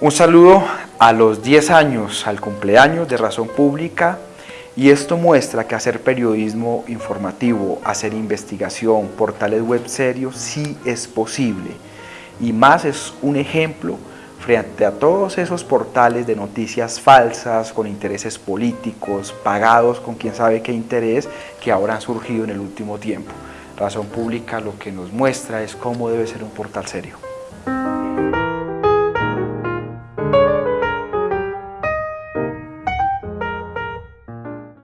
Un saludo a los 10 años, al cumpleaños de Razón Pública y esto muestra que hacer periodismo informativo, hacer investigación, portales web serios, sí es posible. Y más es un ejemplo frente a todos esos portales de noticias falsas, con intereses políticos, pagados con quién sabe qué interés, que ahora han surgido en el último tiempo. Razón Pública lo que nos muestra es cómo debe ser un portal serio.